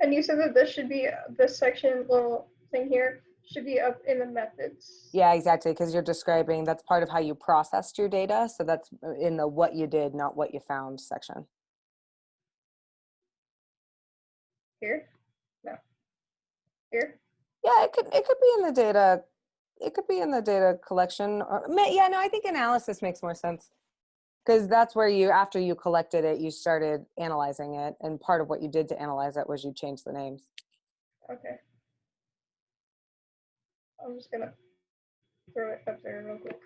And you said that this should be, this section, little thing here, should be up in the methods. Yeah, exactly, because you're describing, that's part of how you processed your data. So that's in the what you did, not what you found section. Here? No. Here? Yeah, it could, it could be in the data, it could be in the data collection or, yeah, no, I think analysis makes more sense. Because that's where you, after you collected it, you started analyzing it. And part of what you did to analyze it was you changed the names. Okay. I'm just gonna throw it up there real quick.